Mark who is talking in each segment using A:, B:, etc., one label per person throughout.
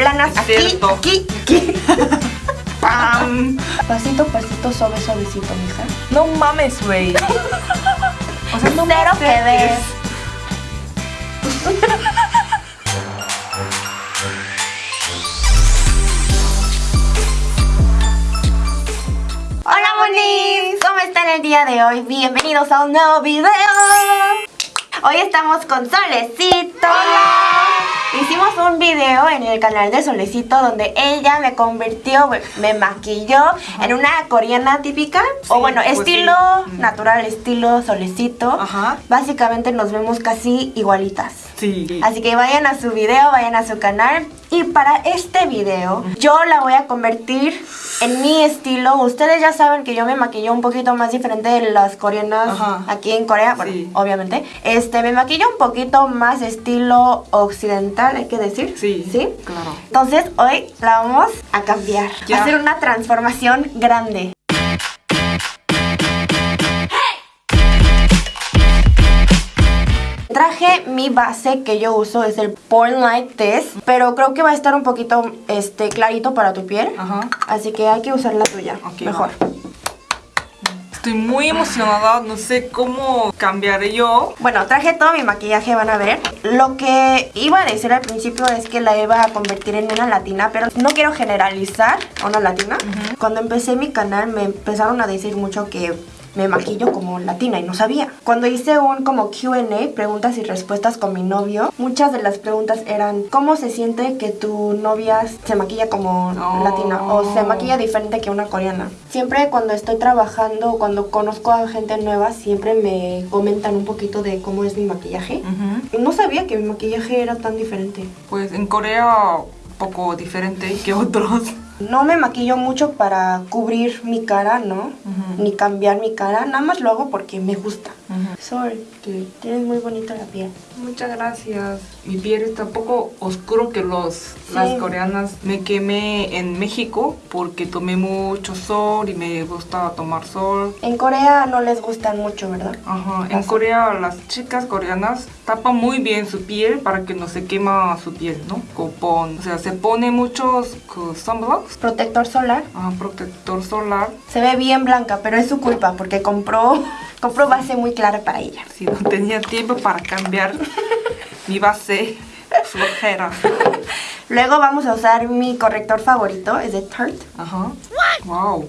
A: Planas aquí,
B: Cierto.
A: aquí, aquí.
B: ¡Pam!
A: Pasito, pasito, suave, suavecito, mija.
B: No mames, güey. O sea, no
A: Cero que. Hola monis, ¿cómo están el día de hoy? Bienvenidos a un nuevo video. Hoy estamos con Solecito. Hicimos un video en el canal de Solecito donde ella me convirtió, me maquilló en una coreana típica. o
B: Sí,
A: bueno,
B: pues
A: estilo
B: sí.
A: Natural, estilo Solecito.
B: Ajá.
A: Básicamente nos vemos casi igualitas.
B: Sí.
A: Así que vayan a su video, vayan a su canal. Y para este video, yo la voy a convertir en mi estilo. Ustedes ya saben que yo me maquillo un poquito más diferente de las coreanas
B: Ajá.
A: aquí en Corea. Bueno,
B: Sí.
A: obviamente. Este, me maquillo un poquito más estilo occidental, hay que decir.
B: Sí.
A: ¿Sí?
B: Claro.
A: Entonces, hoy la vamos a cambiar.
B: Ya.
A: A hacer una transformación grande. Traje mi base que yo uso, es el Porn Light Test, pero creo que va a estar un poquito este, clarito para tu piel.
B: Ajá.
A: Así que hay que usar la tuya, mejor.
B: Estoy muy emocionada. No sé cómo cambiaré yo.
A: Bueno, traje todo mi maquillaje, van a ver. Lo que iba a decir al principio es que la iba a convertir en una latina, pero no quiero generalizar a una latina. Cuando empecé mi canal me empezaron a decir mucho que me maquillo como latina y no sabía. Cuando hice un como Q&A, preguntas y respuestas con mi novio, muchas de las preguntas eran ¿cómo se siente que tu novia se maquilla como latina o se maquilla diferente que una coreana? Siempre cuando estoy trabajando cuando conozco a gente nueva, siempre me comentan un poquito de cómo es mi maquillaje.
B: Ujú.
A: No sabía que mi maquillaje era tan diferente.
B: Pues en Corea poco diferente que otros.
A: No me maquillo mucho para cubrir mi cara, ¿no? Ni cambiar mi cara. Nada más lo hago porque me gusta. Sol,
B: ¿Qué?
A: tienes muy bonita la piel.
B: Muchas gracias. Mi piel está un poco oscuro que los las coreanas. Me quemé en México porque tomé mucho sol y me gusta tomar sol.
A: En Corea no les gustan mucho, ¿verdad?
B: Ajá. En
A: Así.
B: Corea las chicas coreanas tapan muy bien su piel para que no se quema su piel, ¿no? Con, o sea, se pone muchos 그, sunblocks,
A: Protector solar.
B: ah, protector solar.
A: Se ve bien blanca, pero es su culpa porque compró, compró base muy clara para ella.
B: Si no tenía tiempo para cambiar mi base flojera.
A: Luego vamos a usar mi corrector favorito, es de Tarte.
B: Ajá. Wow.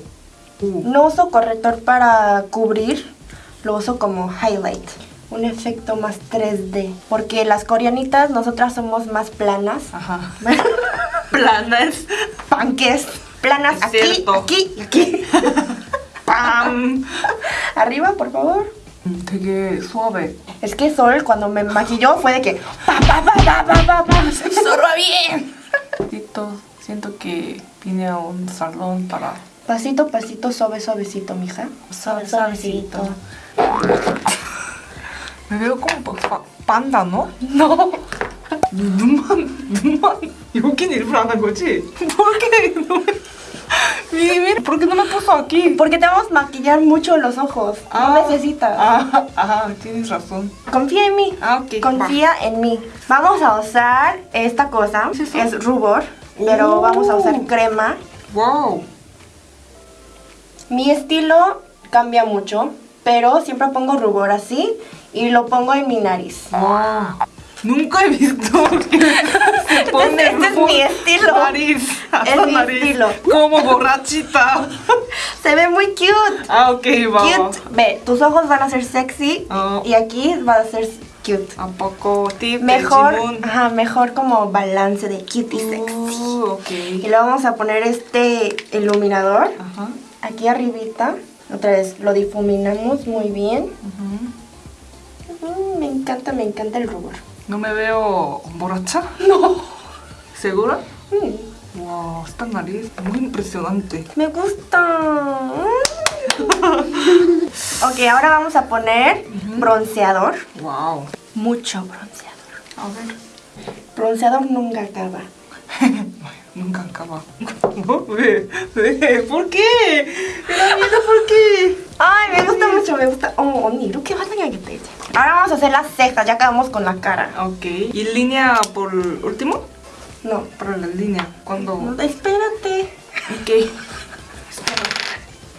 B: Uh,
A: No uso corrector para cubrir, lo uso como highlight. Un efecto más 3D. Porque las coreanitas, nosotras somos más planas.
B: ajá. Planas.
A: Panques. Planas aquí,
B: cierto.
A: aquí y aquí.
B: ¡Pam!
A: Arriba, por favor.
B: 되게 suave.
A: Es que Sol cuando me maquilló fue de que pa pa pa pa pa pa bien.
B: Tito, siento que vine a un salón para
A: Pasito, pasito, suave, suavecito, mija.
B: Suave, suavecito. Me veo como pa- panda, ¿no?
A: No.
B: 눈만 눈만 여긴 일부러 안 한 거지? ¿Por qué? No me... Mira, mira, ¿por qué no me puso aquí?
A: Porque te vamos a maquillar mucho los ojos.
B: Ah.
A: No necesitas.
B: Ah, ah, tienes razón.
A: Confía en mí.
B: Ah, ok.
A: Confía en mí. Vamos a usar esta cosa.
B: Sí, sí.
A: Es rubor. Pero
B: Oh.
A: vamos a usar crema.
B: Wow.
A: Mi estilo cambia mucho. Pero siempre pongo rubor así. Y lo pongo en mi nariz.
B: Wow. Nunca he visto que se pone
A: este es mi estilo.
B: Nariz.
A: Es mi
B: nariz.
A: estilo.
B: Como borrachita.
A: Se ve muy cute.
B: Ah, ok, va. va.
A: Cute. Ve, tus ojos van a ser sexy.
B: Ah.
A: Y aquí va a ser cute.
B: ¿A poco tip
A: Mejor, ajá, mejor como balance de cute y sexy.
B: Uh, ok.
A: Y le vamos a poner este iluminador
B: Ajá.
A: aquí arribita. Otra vez lo difuminamos muy bien. me encanta, me encanta el rubor.
B: ¿No me veo borracha?
A: No.
B: ¿Segura?
A: Mm,
B: Wow, esta nariz muy impresionante.
A: me gusta. Mm. ok, ahora vamos a poner bronceador.
B: Wow.
A: Mucho bronceador.
B: A ver.
A: Bronceador nunca acaba.
B: Nunca acaba. ¿Ve? ¿Ve? ¿Por qué? Me da miedo, ¿por qué?
A: Ay, me gusta mucho, me gusta. Oh, 언니 이렇게 화장해야겠다 이제. Ahora vamos a hacer las cejas, ya acabamos con la cara.
B: Ok. ¿Y línea por último?
A: No.
B: Para la línea. Cuando...
A: no, espérate.
B: ¿Y qué?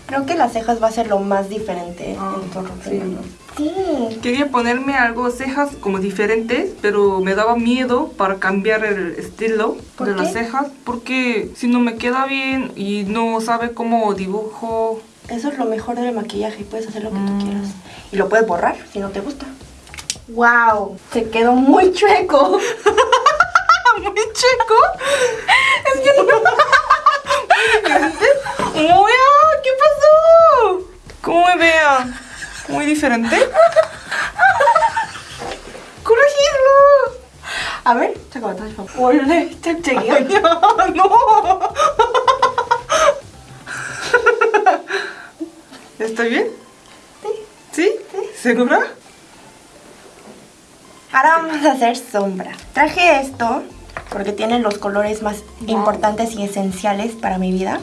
A: Creo que las cejas va a ser lo más diferente
B: Ah,
A: en tu
B: sí.
A: rutina. Sí.
B: Quería ponerme algo cejas como diferentes, pero me daba miedo para cambiar el estilo
A: ¿Por
B: de
A: qué?
B: las cejas, porque si no me queda bien y no sabe cómo dibujo,
A: Eso es lo mejor del maquillaje, puedes hacer lo que
B: Mm.
A: tú quieras. Y lo puedes borrar si no te gusta. ¡Wow! Se quedó muy chueco.
B: muy chico. Es que no. Muy ah, ¿Qué pasó? ¿Cómo me vean? Muy diferente. ¡Corregirlo!
A: A ver, 잠깐만 다시 봐. 원래 짝짝이야?
B: 아니야, no. ¿Está bien? ¿Sí? ¿Segura?
A: Ahora vamos a hacer sombra. Traje esto porque tiene los colores más
B: Wow.
A: importantes y esenciales para mi vida.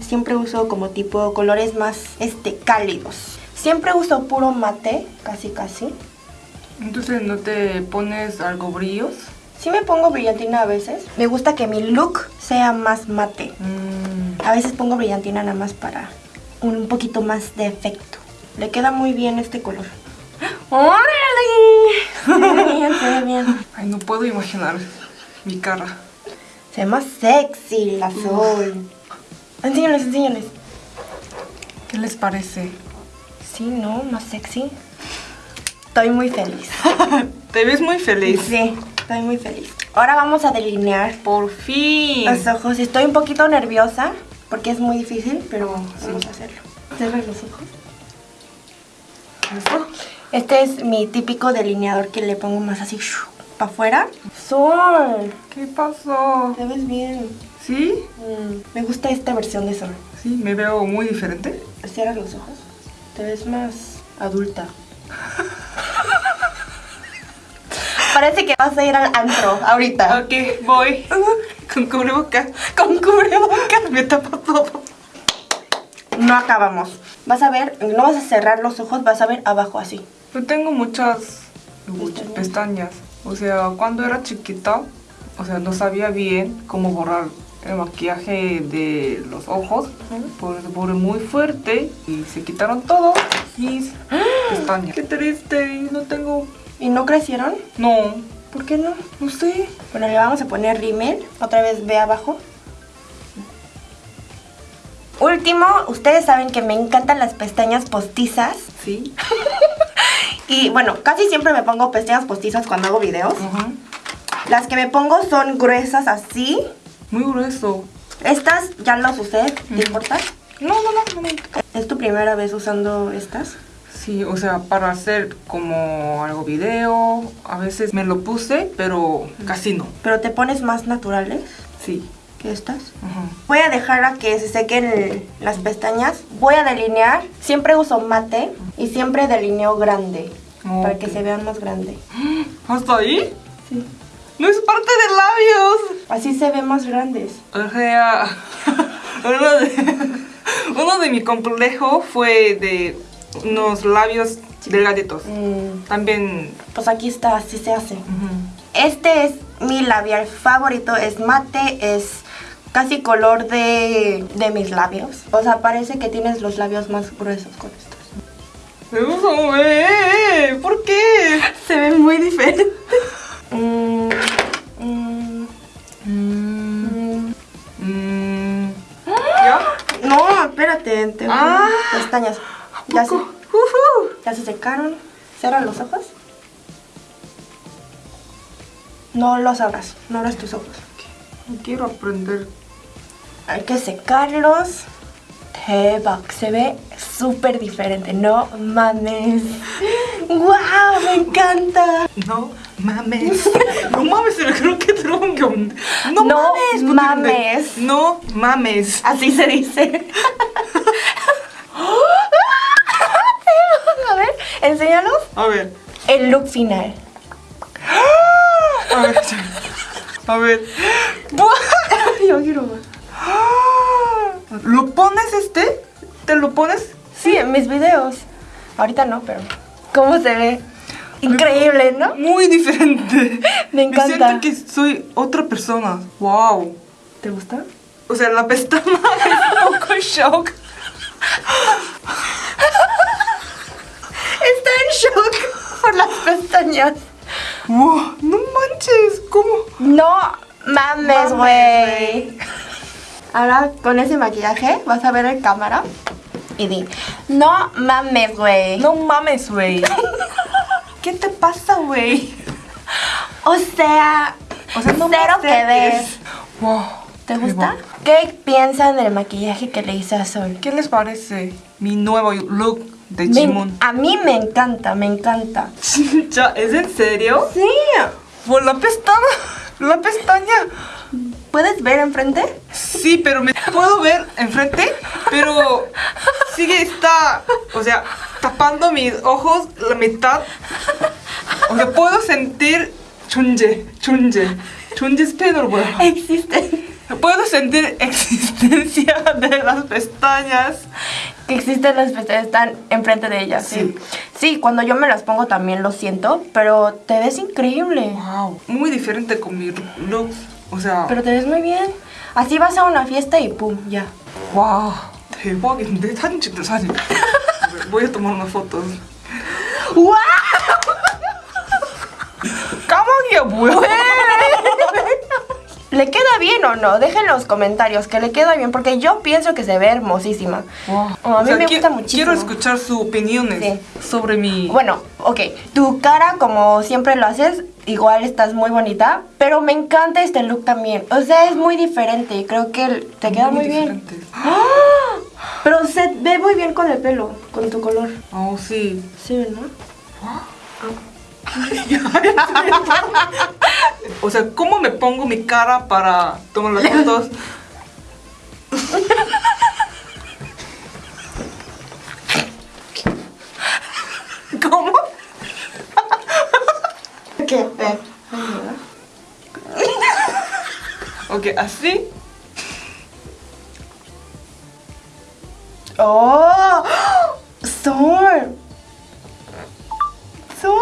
A: Siempre uso como tipo colores más este cálidos. Siempre uso puro mate, casi casi.
B: Entonces, ¿no te pones algo brillos?
A: Sí me pongo brillantina a veces. Me gusta que mi look sea más mate.
B: Mm,
A: A veces pongo brillantina nada más para un poquito más de efecto. Le queda muy bien este color. ¡Órale! Se ve bien, se ve bien.
B: Ay, no puedo imaginar mi cara.
A: Se ve más sexy el azul. Enséñales, enséñales.
B: ¿Qué les parece?
A: Sí, ¿no? Más sexy. Estoy muy feliz.
B: Te ves muy feliz.
A: Sí, estoy muy feliz. Ahora vamos a delinear
B: Por fin.
A: los ojos. Estoy un poquito nerviosa porque es muy difícil, pero vamos a hacerlo. Cierra los ojos. Este es mi típico delineador que le pongo más así para afuera. Sol,
B: ¿Qué pasó?
A: te ves bien.
B: ¿Sí?
A: Mm, me gusta esta versión de Sol.
B: Sí, me veo muy diferente.
A: Cierra los ojos. Te ves más adulta. Parece que vas a ir al antro ahorita.
B: Ok, voy. Con cubrebocas.
A: Con cubrebocas.
B: Me tapa todo.
A: No acabamos. Vas a ver, no vas a cerrar los ojos, vas a ver abajo así.
B: Yo tengo muchas
A: Pestañas.
B: pestañas. O sea, cuando era chiquita, o sea, no sabía bien cómo borrar el maquillaje de los ojos. Por borré muy fuerte y se quitaron todos mis pestañas. Qué triste, no tengo...
A: ¿Y no crecieron?
B: No,
A: ¿Por qué no?
B: no sé.
A: Bueno, le vamos a poner rímel. Otra vez ve abajo. Último, ustedes saben que me encantan las pestañas postizas.
B: Sí.
A: Y bueno, casi siempre me pongo pestañas postizas cuando hago videos. Las que me pongo son gruesas así.
B: Muy grueso.
A: Estas ya las usé, ¿te importa?
B: No, no, no, no me importa.
A: ¿Es tu primera vez usando estas?
B: Sí, o sea, para hacer como algo video, a veces me lo puse, pero casi no.
A: Pero te pones más naturales
B: Sí.
A: Que estas. Voy a dejar a que se sequen las pestañas. Voy a delinear. Siempre uso mate y siempre delineo grande. Para que se vean más grande.
B: ¿Hasta ahí?
A: Sí.
B: No es parte de labios.
A: Así se ven más grandes.
B: O sea, uno de, uno de mi complejo fue de unos labios delgaditos.
A: Mm,
B: También...
A: pues aquí está, así se hace. Este es mi labial favorito. Es mate, es casi color de, de mis labios. O sea, parece que tienes los labios más gruesos con estos.
B: Gusta mover. ¿Por qué?
A: Se ven muy diferentes. Mm, mm,
B: Mm. ¿Ya?
A: No, espérate, te
B: Ah.
A: pestañas. Ya se, ya se secaron. Cierra los ojos. No los abras, no abras tus ojos.
B: Quiero aprender.
A: Hay que secarlos. Se ve súper diferente, no mames. ¡Wow! ¡Me encanta!
B: No mames. No mames, el creo que tronco. No,
A: no
B: mames.
A: mames.
B: No mames.
A: Así se dice. A ver, enséñanos.
B: A ver.
A: El look final.
B: A ver. A ver.
A: Yo quiero más.
B: ¿Lo pones este? ¿Te lo pones?
A: Sí, en mis videos. Ahorita no, pero. ¿Cómo se ve? Increíble, ¿no?
B: Muy diferente.
A: Me encanta.
B: Me siento que soy otra persona. Wow.
A: ¿Te gusta?
B: O sea, la pestaña es un poco shock.
A: Está en shock por las pestañas.
B: Wow, no manches, ¿cómo?
A: No mames,
B: Mames,
A: güey. Ahora con ese maquillaje vas a ver en cámara y di, no mames, güey.
B: No mames, güey. ¿Qué te pasa, güey?
A: O sea,
B: O sea, no me
A: cero que ves.
B: Wow.
A: ¿Te gusta? ¿Qué piensan del maquillaje que le hice a Sol?
B: ¿Qué les parece mi nuevo look de
A: Me-
B: Jimun?
A: a mí me encanta, me encanta.
B: ¿Es en serio?
A: Sí.
B: Por la pestaña. La pestaña.
A: ¿Puedes ver enfrente?
B: Sí, pero me puedo ver enfrente, pero sigue está, o sea, tapando mis ojos la mitad. O sea, puedo sentir chunje, chunje, chunje es pedo, güey.
A: Existen.
B: Puedo sentir existencia de las pestañas.
A: Que existen las pestañas, están enfrente de ellas. Sí. sí, cuando yo me las pongo también lo siento, pero te ves increíble.
B: Wow, muy diferente con mi look. O sea,
A: Pero te ves muy bien. Así vas a una fiesta y pum, ya.
B: wow, 대박인데 사진 찍자 사진. Voy a tomar unas fotos.
A: ¡Wow!
B: 까마귀야 뭐야?
A: ¿Le queda bien o no? Dejen en los comentarios que le queda bien, porque yo pienso que se ve hermosísima.
B: Wow.
A: Oh, a mí
B: O sea,
A: me
B: qui-
A: gusta muchísimo.
B: Quiero escuchar sus opiniones
A: Sí.
B: sobre mi.
A: Bueno, ok, tu cara como siempre lo haces, igual estás muy bonita, pero me encanta este look también. O sea, es muy diferente creo que te queda muy, bien.
B: diferente.
A: ¡Ah! Pero se ve muy bien con el pelo, con tu color.
B: Oh, sí.
A: Sí, ¿no?
B: O sea, ¿cómo me pongo mi cara para tomar las fotos? ¿Cómo?
A: ¿Qué?
B: Ok, así.
A: ¡Oh! ¡Sol! ¡Sol!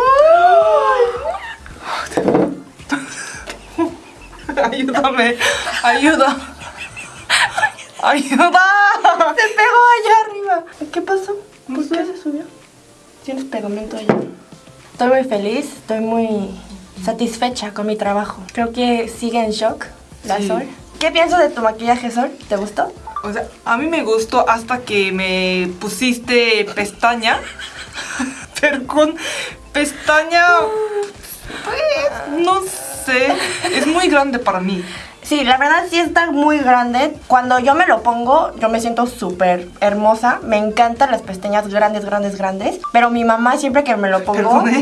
B: Ayúdame. Ayuda. Ayuda.
A: Se pegó allá arriba. ¿Qué pasó? ¿Por qué se subió? Tienes pegamento allá. Estoy muy feliz, estoy muy satisfecha con mi trabajo. Creo que sigue en shock la
B: Sí.
A: Sol. ¿Qué piensas de tu maquillaje, Sol? ¿Te gustó?
B: O sea, a mí me gustó hasta que me pusiste pestaña. Pero con pestaña. Pues, no sé. Es muy grande para mí.
A: Sí, la verdad sí está muy grande. Cuando yo me lo pongo, yo me siento súper hermosa. Me encantan las pestañas grandes, grandes, grandes. Pero mi mamá siempre que me lo pongo...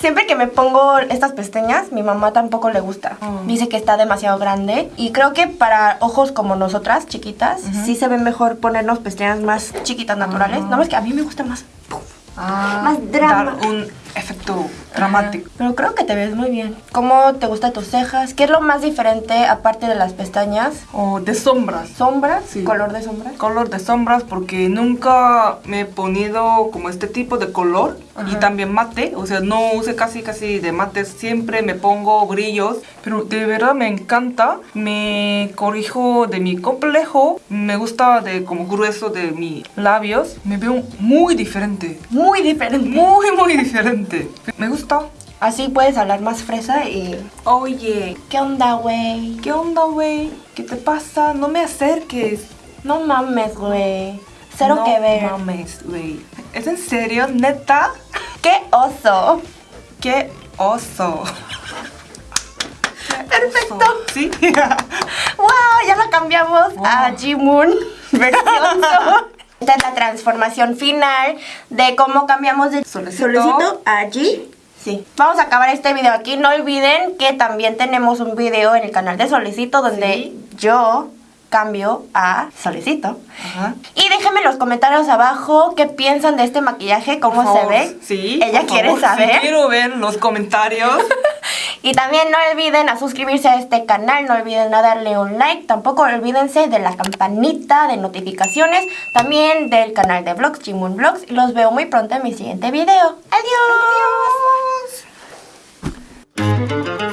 A: Siempre que me pongo estas pestañas, mi mamá tampoco le gusta.
B: Oh.
A: Dice que está demasiado grande. Y creo que para ojos como nosotras, chiquitas, sí se ve mejor ponernos pestañas más chiquitas, naturales. No, es que a mí me gusta más. Más drama.
B: Dar un efecto dramático.
A: Pero creo que te ves muy bien. ¿Cómo te gustan tus cejas? ¿Qué es lo más diferente aparte de las pestañas?
B: O de sombras.
A: ¿Sombras?
B: Sí.
A: ¿Color de sombras?
B: Color de sombras porque nunca me he ponido como este tipo de color y también mate, o sea, no use casi casi de mate, siempre me pongo brillos, pero de verdad me encanta, me corrijo de mi complejo, me gusta de como grueso de mis labios, me veo muy diferente,
A: Muy diferente.
B: muy muy diferente, me gusta.
A: Así puedes hablar más fresa y...
B: Oye,
A: ¿Qué onda, güey?
B: ¿qué onda, güey? ¿Qué te pasa? No me acerques.
A: No mames, güey. Cero
B: No
A: que ver.
B: mames, güey. ¿Es en serio? ¿Neta?
A: ¡Qué oso!
B: ¡Qué oso!
A: Perfecto.
B: Oso. ¿Sí?
A: ¡Wow! Ya la cambiamos a. Jimun versión. Esta es la transformación final de cómo cambiamos de
B: Solecito.
A: a G. Sí. Vamos a acabar este video aquí. No olviden que también tenemos un video en el canal de Solecito donde
B: Sí.
A: yo cambio a Solecito.
B: Ajá.
A: Y déjenme en los comentarios abajo qué piensan de este maquillaje, cómo
B: Por
A: se
B: favor,
A: ve.
B: Sí.
A: Ella quiere
B: favor, sí
A: saber.
B: quiero ver los comentarios.
A: Y también no olviden a suscribirse a este canal, no olviden a darle un like, tampoco olvídense de la campanita de notificaciones, también del canal de vlogs, Jimun Vlogs. Y los veo muy pronto en mi siguiente video. ¡Adiós!